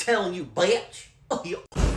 telling you, bitch. Oh,